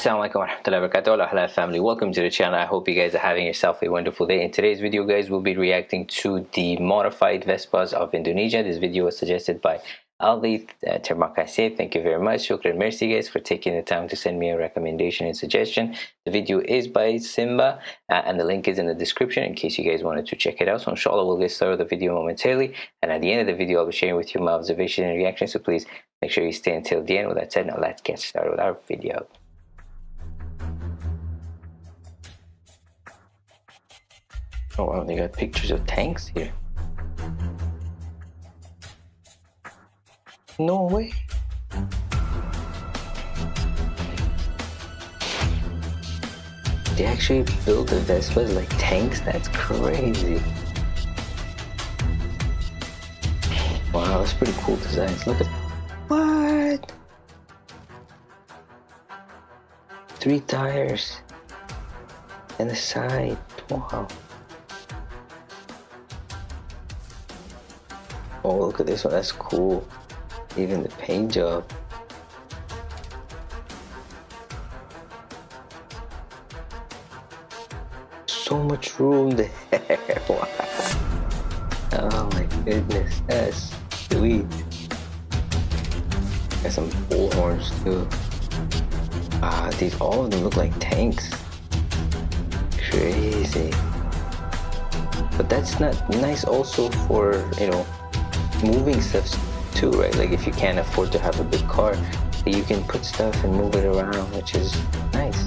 warahmatullahi wabarakatuh. Halal family. Welcome to the channel. I hope you guys are having yourself a wonderful day. In today's video guys we'll be reacting to the modified vespas of indonesia. This video was suggested by Ali uh, terima kasih thank you very much. Shukran. Merci guys for taking the time to send me a recommendation and suggestion. The video is by simba uh, and the link is in the description in case you guys wanted to check it out. So inshallah we'll get started with the video momentarily. And at the end of the video i'll be sharing with you my observation and reaction. So please make sure you stay until the end. With that said now let's get started with our video Oh wow, they got pictures of tanks here. No way. They actually built the Vespas like tanks? That's crazy. Wow, that's pretty cool designs. Look at what? Three tires and the side. Wow. Oh, look at this one. That's cool. Even the paint job. So much room there. wow. Oh my goodness. That's sweet. Got some bullhorns too. Ah, these all of them look like tanks. Crazy. But that's not nice also for, you know, moving stuff too, right? Like if you can't afford to have a big car, you can put stuff and move it around, which is nice.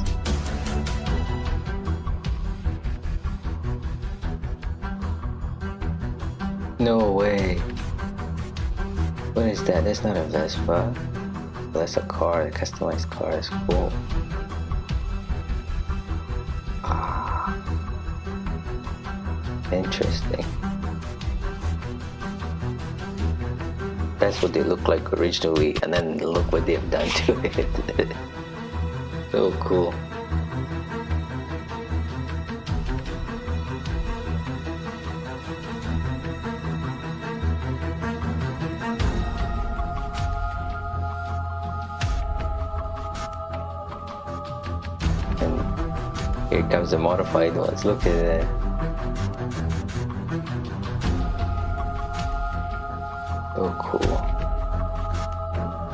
No way. What is that? That's not a Vespa. That's a car, a customized car. That's cool. Ah. Interesting. That's what they look like originally and then look what they've done to it. So cool. And here comes the modified ones. Look at that So cool.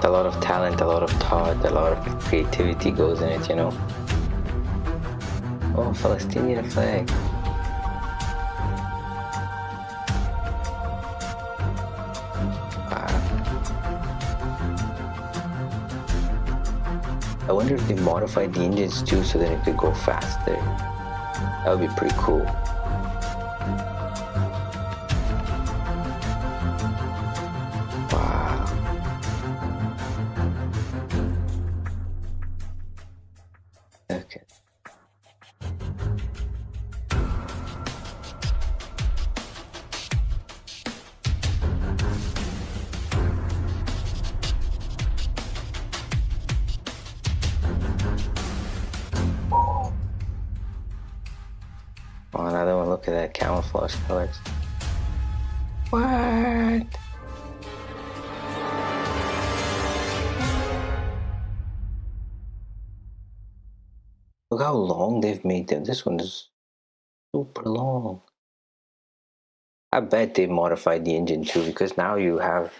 A lot of talent, a lot of thought, a lot of creativity goes in it, you know. Oh, Palestinian flag. Wow. I wonder if they modified the engines too so that it could go faster. That would be pretty cool. Oh, another one. Look at that camouflage colors. What? Look how long they've made them. This one is super long. I bet they modified the engine too because now you have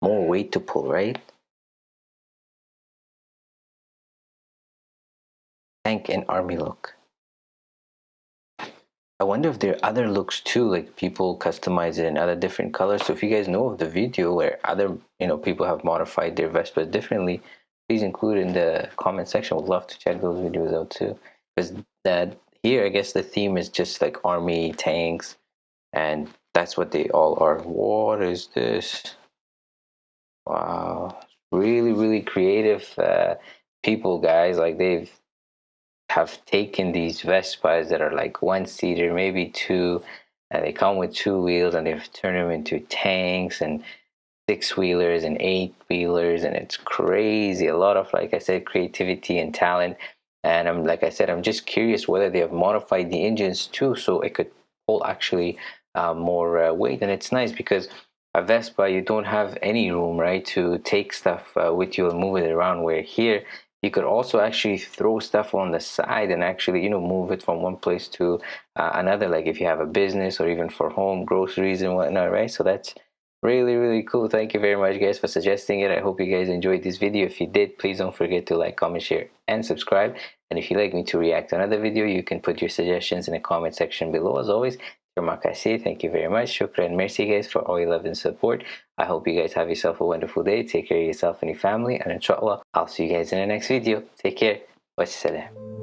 more weight to pull, right? Tank and army look. I wonder if there are other looks too, like people customize it in other different colors. So if you guys know of the video where other, you know, people have modified their Vespas differently, please include in the comment section. Would love to check those videos out too. Because that here, I guess the theme is just like army tanks, and that's what they all are. What is this? Wow, really, really creative uh, people, guys. Like they've have taken these Vespas that are like one seater, maybe two, and they come with two wheels and they've turned them into tanks and six wheelers and eight wheelers and it's crazy. A lot of like i said creativity and talent. And i'm like i said i'm just curious whether they have modified the engines too so it could pull actually uh, more uh, weight. And it's nice because a vespa you don't have any room right to take stuff uh, with you and move it around. Where here you could also actually throw stuff on the side and actually you know move it from one place to uh, another like if you have a business or even for home groceries and whatnot right? So that's really really cool. Thank you very much guys for suggesting it. I hope you guys enjoyed this video. If you did please don't forget to like comment share and subscribe. And if you'd like me to react to another video you can put your suggestions in the comment section below as always Makasi, thank you very much. Shukran, merci guys for all your love and support. I hope you guys have yourself a wonderful day. Take care of yourself and your family. And inshallah, I'll see you guys in the next video. Take care. Wassalam.